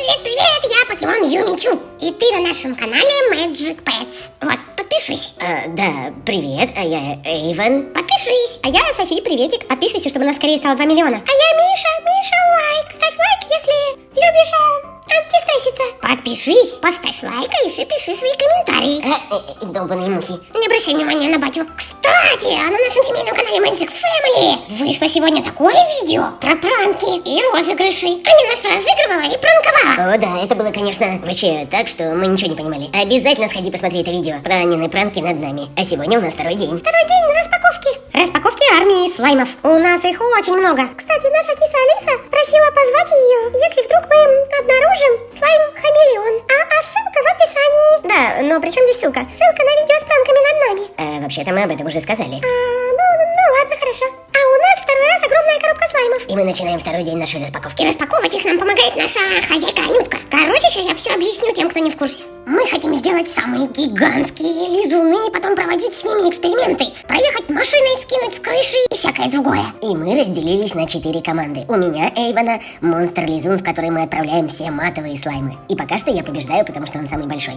привет, привет! Я покемон Юмичу. И ты на нашем канале Magic Pets. Вот, подпишись. А, да, привет, а я Эйвен. Подпишись. А я София, приветик. Подписывайся, чтобы у нас скорее стало 2 миллиона. А я Миша, Миша лайк. Ставь лайк, если любишь э, антистресситься. Подпишись, поставь лайк и еще пиши свои комментарии. А, э, э, долбаные мухи. Не обращай внимания на батю. Кстати, а на нашем семейном канале Magic Family вышло сегодня такое видео про пранки и розыгрыши. Аня нас разыгрывала и пранковала. О, да, это было, конечно, вообще так, что мы ничего не понимали. Обязательно сходи посмотри это видео про Анины пранки над нами. А сегодня у нас второй день. Второй день распаковки. Распаковки армии слаймов. У нас их очень много. Кстати, наша киса Алиса просила позвать ее, если вдруг мы обнаружим слайм хамелеон. А, а ссылка в описании. Да, но при чем здесь ссылка? Ссылка на видео с пранками над нами. А, вообще-то мы об этом уже сказали. А, ну, ну ладно, хорошо. А у нас второй раз огромная коробка слаймов. И мы начинаем второй день нашей распаковки. И распаковывать их нам помогает наша хозяйка Анютка. Короче, я все объясню тем, кто не в курсе. Мы хотим сделать самые гигантские лизуны и потом проводить с ними эксперименты. Проехать машиной, скинуть с крыши и всякое другое. И мы разделились на четыре команды. У меня, Эйвана, монстр-лизун, в который мы отправляем все матовые слаймы. И пока что я побеждаю, потому что он самый большой.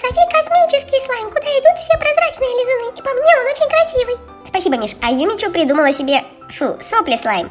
Софи космический слайм, куда идут все прозрачные лизуны. И по мне он очень красивый. Спасибо, Миш. А Юмичу придумала себе, фу, сопли слайм.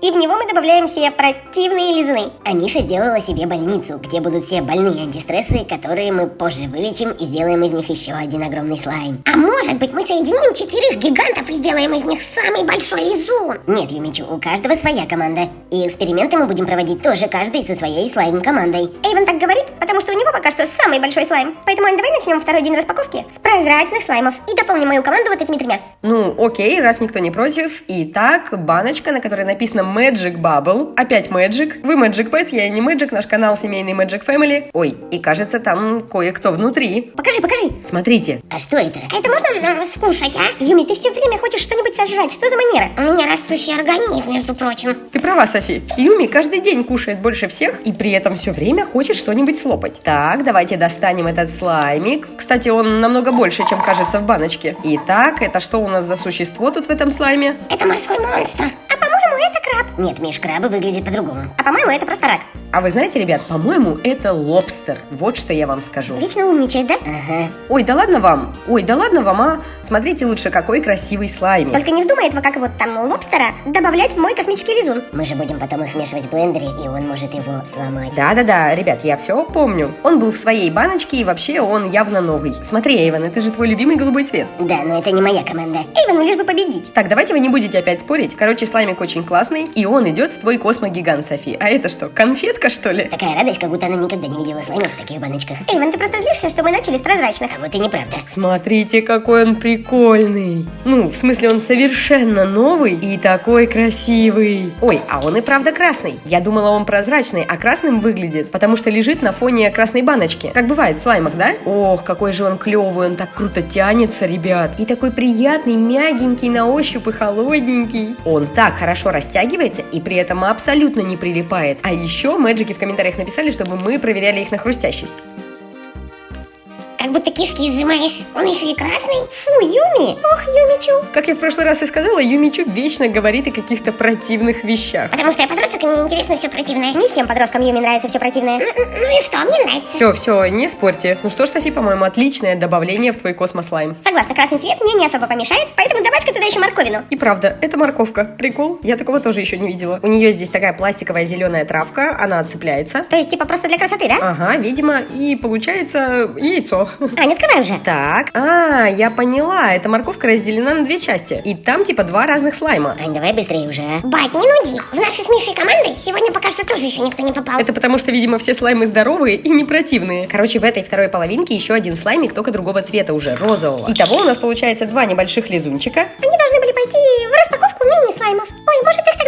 И в него мы добавляем все противные лизуны. А Миша сделала себе больницу, где будут все больные антистрессы, которые мы позже вылечим и сделаем из них еще один огромный слайм. А может быть мы соединим четырех гигантов и сделаем из них самый большой лизун? Нет, Юмичу, у каждого своя команда. И эксперименты мы будем проводить тоже каждый со своей слайм-командой. Эйвен так говорит, потому что у него пока что самый большой слайм. Поэтому, Ань, давай начнем второй день распаковки с прозрачных слаймов. И дополним мою команду вот этими тремя. Ну, окей, раз никто не против. Итак, баночка, на которой написано Magic Bubble. Опять Magic. Вы Magic Pets, я и не Magic, наш канал семейный Magic Family. Ой, и кажется, там кое-кто внутри. Покажи, покажи. Смотрите. А что это? Это можно м, скушать, а? Юми, ты все время хочешь что-нибудь сожрать. Что за манера? У меня растущий организм, между прочим. Ты права, Софи. Юми каждый день кушает больше всех и при этом все время хочет что-нибудь слопать. Так, давайте достанем этот слаймик. Кстати, он намного больше, чем кажется в баночке. Итак, это что у нас за существо тут в этом слайме? Это морской монстр. А по-моему, это краб. Нет, Миш, крабы выглядят по-другому. А по-моему, это просто рак. А вы знаете, ребят, по-моему, это лобстер. Вот что я вам скажу. Вечно умничает, да? Ага. Ой, да ладно вам. Ой, да ладно вам, а. Смотрите лучше, какой красивый слаймик. Только не вздумай этого, как вот там лобстера, добавлять в мой космический лизун. Мы же будем потом их смешивать в блендере, и он может его сломать. Да-да-да, ребят, я все помню. Он был в своей баночке, и вообще он явно новый. Смотри, Эйвен, это же твой любимый голубой цвет. Да, но это не моя команда. Эйвену лишь бы победить. Так, давайте вы не будете опять спорить. Короче, слаймик очень классный, и он идет в твой космогигант, Софи. А это что, конфетка, что ли? Такая радость, как будто она никогда не видела слаймов в таких баночках. Эйвен, ты просто злишься, что мы начали с прозрачных. А вот и неправда. Смотрите, какой он прикольный. Ну, в смысле, он совершенно новый и такой красивый. Ой, а он и правда красный. Я думала, он прозрачный, а красным выглядит, потому что лежит на фоне красной баночки. Как бывает в слаймах, да? Ох, какой же он клевый, он так круто тянется, ребят. И такой приятный, мягенький на ощупь и холодненький. Он так хорошо растягивается и при этом абсолютно не прилипает. А еще мэджики в комментариях написали, чтобы мы проверяли их на хрустящесть. Как будто кишки изжимаешь. Он еще и красный. Фу, Юми! Ох, Юмичу. Как я в прошлый раз и сказала, Юмичу вечно говорит о каких-то противных вещах. Потому что я подросток, и мне интересно все противное. Не всем подросткам Юми нравится все противное. Ну, и что, мне нравится. Все, все, не спорьте. Ну что ж, Софи, по-моему, отличное добавление в твой космослайм. Согласна, красный цвет мне не особо помешает, поэтому добавь-ка туда еще морковину. И правда, это морковка. Прикол. Я такого тоже еще не видела. У нее здесь такая пластиковая зеленая травка, она отцепляется. То есть, типа, просто для красоты, да? Ага, видимо, и получается яйцо. А, не открывай уже. Так, а, я поняла, эта морковка разделена на две части. И там типа два разных слайма. Ань, давай быстрее уже? Бать, не нуди. В нашей с Мишей команды сегодня пока что тоже еще никто не попал. Это потому что, видимо, все слаймы здоровые и не противные. Короче, в этой второй половинке еще один слаймик, только другого цвета уже, розового. Итого у нас получается два небольших лизунчика. Они должны были пойти в распаковку мини-слаймов. Ой, может их тогда смешать?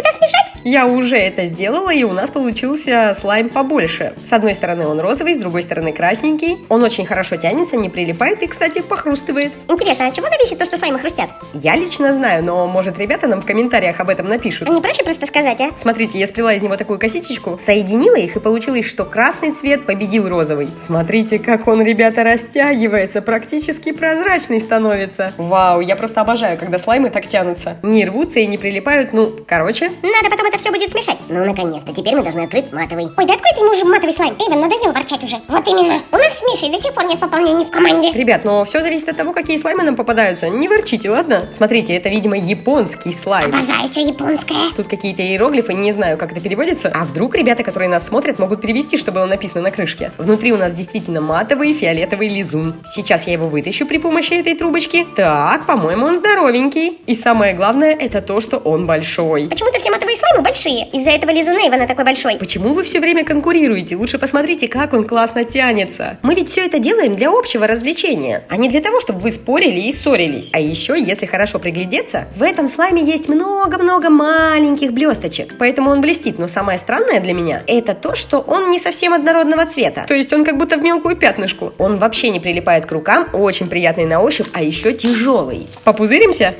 Я уже это сделала, и у нас получился слайм побольше. С одной стороны он розовый, с другой стороны красненький. Он очень хорошо тянется, не прилипает и, кстати, похрустывает. Интересно, от чего зависит то, что слаймы хрустят? Я лично знаю, но, может, ребята нам в комментариях об этом напишут. А не проще просто сказать, а? Смотрите, я сплела из него такую косичечку, соединила их, и получилось, что красный цвет победил розовый. Смотрите, как он, ребята, растягивается, практически прозрачный становится. Вау, я просто обожаю, когда слаймы так тянутся. Не рвутся и не прилипают, ну, короче. Надо потом это все будет смешать. Ну, наконец-то, теперь мы должны открыть матовый. Ой, да открой ты ему уже матовый слайм. Эйвен, надоело ворчать уже. Вот именно. У нас с Мишей до сих пор нет пополнений в команде. Ребят, но все зависит от того, какие слаймы нам попадаются. Не ворчите, ладно? Смотрите, это, видимо, японский слайм. Обожаю все японское. Тут какие-то иероглифы, не знаю, как это переводится. А вдруг ребята, которые нас смотрят, могут перевести, что было написано на крышке. Внутри у нас действительно матовый фиолетовый лизун. Сейчас я его вытащу при помощи этой трубочки. Так, по-моему, он здоровенький. И самое главное, это то, что он большой. Почему-то все матовые слаймы большие. Из-за этого лизуна Эйвена такой большой. Почему вы все время конкурируете? Лучше посмотрите, как он классно тянется. Мы ведь все это делаем для общего развлечения, а не для того, чтобы вы спорили и ссорились. А еще, если хорошо приглядеться, в этом слайме есть много-много маленьких блесточек. Поэтому он блестит. Но самое странное для меня, это то, что он не совсем однородного цвета. То есть он как будто в мелкую пятнышку. Он вообще не прилипает к рукам, очень приятный на ощупь, а еще тяжелый. Попузыримся?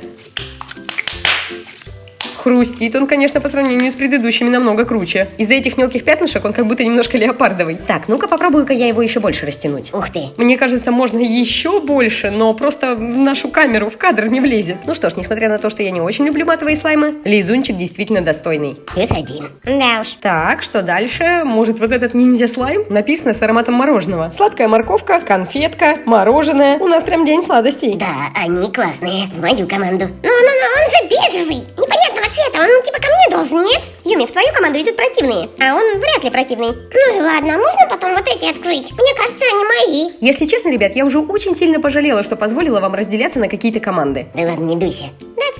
Хрустит он, конечно, по сравнению с предыдущими намного круче. Из-за этих мелких пятнышек он как будто немножко леопардовый. Так, ну-ка попробую-ка я его еще больше растянуть. Ух ты. Мне кажется, можно еще больше, но просто в нашу камеру, в кадр не влезет. Ну что ж, несмотря на то, что я не очень люблю матовые слаймы, лизунчик действительно достойный. Плюс один. Да уж. Так, что дальше? Может, вот этот ниндзя-слайм? Написано с ароматом мороженого. Сладкая морковка, конфетка, мороженое. У нас прям день сладостей. Да, они классные. В мою команду. Ну-ну-ну, он же бежевый. Непонятного цвета, он типа ко мне должен, нет? Юми, в твою команду идут противные, а он вряд ли противный. Ну и ладно, можно потом вот эти открыть? Мне кажется, они мои. Если честно, ребят, я уже очень сильно пожалела, что позволила вам разделяться на какие-то команды. Да ладно, не дуйся.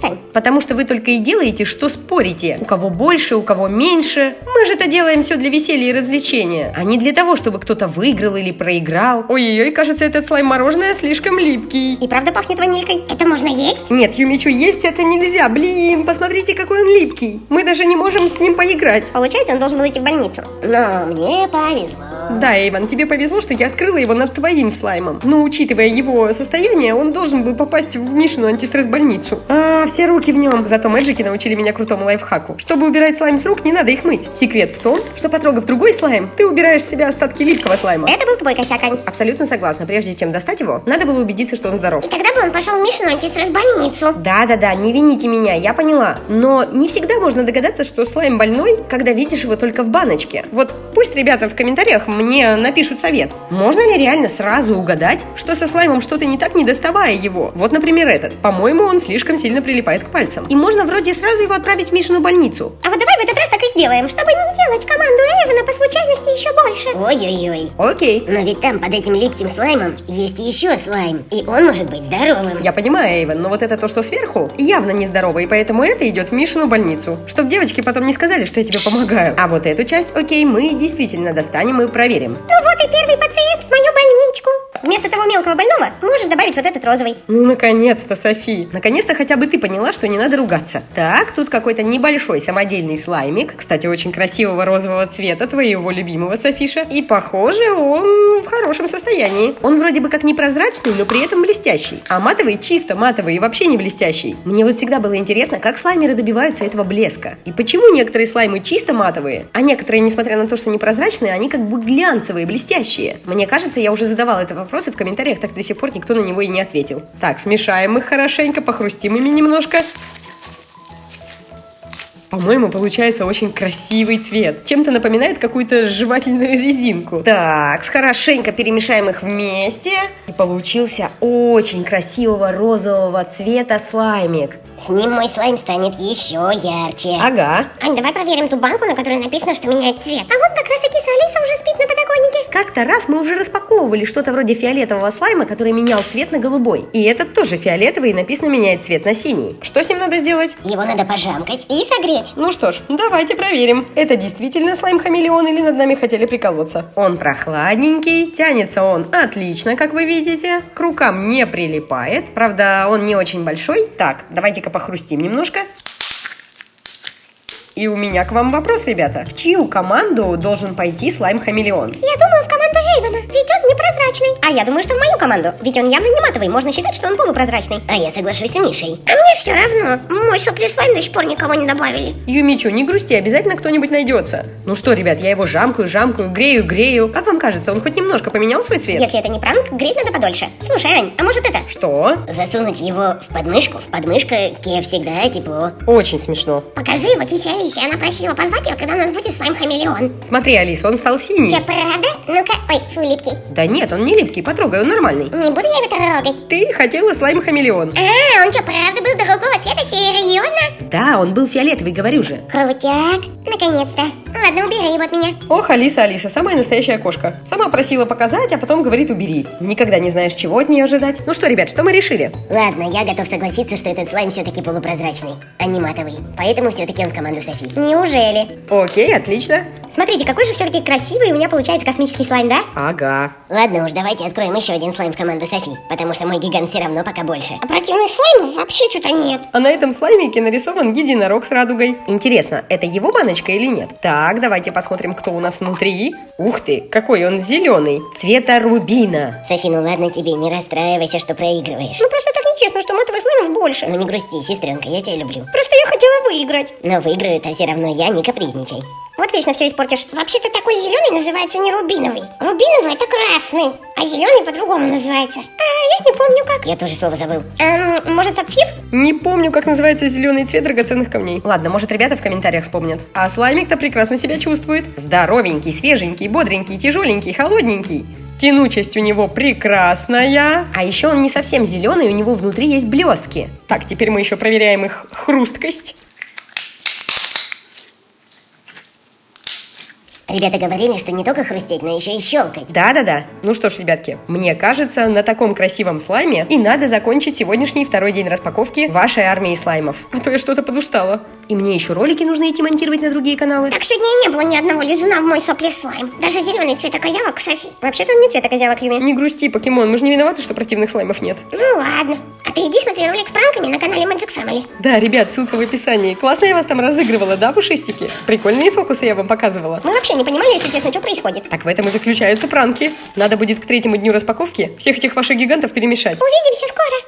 Да отстань. Потому что вы только и делаете, что спорите. У кого больше, у кого меньше. Мы же это делаем все для веселья и развлечения, а не для того, чтобы кто-то выиграл или проиграл. Ой-ой-ой, кажется, этот слайм мороженое слишком липкий. И правда пахнет ванилькой? Это можно есть? Нет, Юмичу, есть это нельзя. Блин, посмотрите, какой он липкий. Мы даже не можем с ним поиграть. Получается, он должен был идти в больницу. Но мне повезло. Да, Эйвен, тебе повезло, что я открыла его над твоим слаймом. Но учитывая его состояние, он должен был попасть в Мишину антистресс-больницу. А, все руки в нем. Зато мэджики научили меня крутому лайфхаку. Чтобы убирать слайм с рук, не надо их мыть. Секрет в том, что потрогав другой слайм, ты убираешь с себя остатки липкого слайма. Это был твой косяк, Ань. Абсолютно согласна. Прежде чем достать его, надо было убедиться, что он здоров. И тогда бы он пошел в Мишину антистресс-больницу. Да-да-да, не вините меня, я поняла. Но не всегда можно догадаться, что слайм больной, когда видишь его только в баночке. Вот пусть ребята в комментариях мне напишут совет. Можно ли реально сразу угадать, что со слаймом что-то не так, не доставая его? Вот, например, этот. По-моему, он слишком сильно прилипает к пальцам. И можно вроде сразу его отправить в Мишину больницу. А вот давай в этот раз так и сделаем, чтобы не делать команду Эйвена по случайности еще больше. Ой-ой-ой. Окей. Но ведь там под этим липким слаймом есть еще слайм, и он может быть здоровым. Я понимаю, Эйвен, но вот это то, что сверху, явно нездорово, и поэтому это идет в Мишину больницу. Чтоб девочки потом не сказали, что я тебе помогаю. А вот эту часть, окей, мы действительно достанем и проверим. Ну вот и первый пациент в мою больничку. Вместо того мелкого больного можешь добавить вот этот розовый. Ну, наконец-то, Софи. Наконец-то хотя бы ты поняла, что не надо ругаться. Так, тут какой-то небольшой самодельный слаймик. Кстати, очень красивого розового цвета, твоего любимого, Софиша. И, похоже, он в хорошем состоянии. Он вроде бы как непрозрачный, но при этом блестящий. А матовый чисто матовый и вообще не блестящий. Мне вот всегда было интересно, как слаймеры добиваются этого блеска. И почему некоторые слаймы чисто матовые, а некоторые, несмотря на то, что непрозрачные, они как бы глянцевые, блестящие. Мне кажется, я уже задавала этот вопрос и в комментариях, так до сих пор никто на него и не ответил. Так, смешаем их хорошенько, похрустим ими немножко. По-моему, получается очень красивый цвет. Чем-то напоминает какую-то жевательную резинку. Так, хорошенько перемешаем их вместе. И получился очень красивого розового цвета слаймик. С ним мой слайм станет еще ярче. Ага. Ань, давай проверим ту банку, на которой написано, что меняет цвет. А вот как раз и киса Алиса уже спит на подоконнике. Как-то раз мы уже распаковывали что-то вроде фиолетового слайма, который менял цвет на голубой. И этот тоже фиолетовый и написано меняет цвет на синий. Что с ним надо сделать? Его надо пожамкать. И согреть. Ну что ж, давайте проверим. Это действительно слайм-хамелеон или над нами хотели приколоться? Он прохладненький, тянется он отлично, как вы видите. К рукам не прилипает. Правда, он не очень большой. Так, давайте-ка похрустим немножко. И у меня к вам вопрос, ребята. В чью команду должен пойти слайм-хамелеон? Я думаю, в команду Эйвона, ведь он непрозрачный. А я думаю, что в мою команду, ведь он явно не матовый, можно считать, что он полупрозрачный. А я соглашусь с Мишей. А мне все равно. Мой сопли слайм до сих пор никого не добавили. Юмичу, не грусти, обязательно кто-нибудь найдется. Ну что, ребят, я его жамкаю, жамкаю, грею, грею. Как вам кажется, он хоть немножко поменял свой цвет? Если это не пранк, греть надо подольше. Слушай, Ань, а может это? Что? Засунуть его в подмышку. В подмышке всегда тепло. Очень смешно. Покажи его кисе Алисе. Она просила позвать ее, когда у нас будет слайм-хамелеон. Смотри, Алис, он стал синий. Че, правда? Ну-ка, ой, фу, липкий. Да нет, он не липкий, потрогай, он нормальный. Не буду я его трогать. Ты хотела слайм-хамелеон. А, он что, правда был другого цвета? Серьезно? Да, он был фиолетовый, говорю же. Крутяк. Наконец-то. Ладно, убери его от меня. Ох, Алиса, Алиса, самая настоящая кошка. Сама просила показать, а потом говорит убери. Никогда не знаешь, чего от нее ожидать. Ну что, ребят, что мы решили? Ладно, я готов согласиться, что этот слайм все-таки полупрозрачный, а не матовый. Поэтому все-таки он в команду Софи. Неужели? Окей, отлично. Смотрите, какой же все-таки красивый у меня получается космический слайм, да? Ага. Ладно уж, давайте откроем еще один слайм в команду Софи, потому что мой гигант все равно пока больше. А противных слаймов вообще что-то нет. А на этом слаймике нарисован единорог с радугой. Интересно, это его баночка или нет? Так, давайте посмотрим, кто у нас внутри. Ух ты, какой он зеленый. Цвета рубина. Софи, ну ладно тебе, не расстраивайся, что проигрываешь. Ну просто так нечестно, что матовых слаймов больше. Ну не грусти, сестренка, я тебя люблю. Просто я хотела выиграть. Но выиграю-то все равно я, не капризничай. Вот вечно все испортишь. Вообще-то такой зеленый называется не рубиновый. Рубиновый это красный, а зеленый по-другому называется. А, я не помню как. Я тоже слово забыл. Эм, может сапфир? Не помню, как называется зеленый цвет драгоценных камней. Ладно, может, ребята в комментариях вспомнят. А слаймик-то прекрасно себя чувствует. Здоровенький, свеженький, бодренький, тяжеленький, холодненький. Тянучесть у него прекрасная. А еще он не совсем зеленый, у него внутри есть блестки. Так, теперь мы еще проверяем их хрусткость. Ребята говорили, что не только хрустеть, но еще и щелкать. Да-да-да. Ну что ж, ребятки, мне кажется, на таком красивом слайме и надо закончить сегодняшний второй день распаковки вашей армии слаймов. А то я что-то подустала. И мне еще ролики нужно идти монтировать на другие каналы. Так сегодня и не было ни одного лизуна в мой сопли слайм. Даже зеленый цвета козявок Софи. Вообще-то он не цвета козявок, Юми. Не грусти, покемон, мы же не виноваты, что противных слаймов нет. Ну ладно. А ты иди смотри ролик с пранками на канале Magic Family. Да, ребят, ссылка в описании. Классно я вас там разыгрывала, да, пушистики? Прикольные фокусы я вам показывала. Мы вообще не понимали, если честно, что происходит. Так в этом и заключаются пранки. Надо будет к третьему дню распаковки всех этих ваших гигантов перемешать. Увидимся скоро.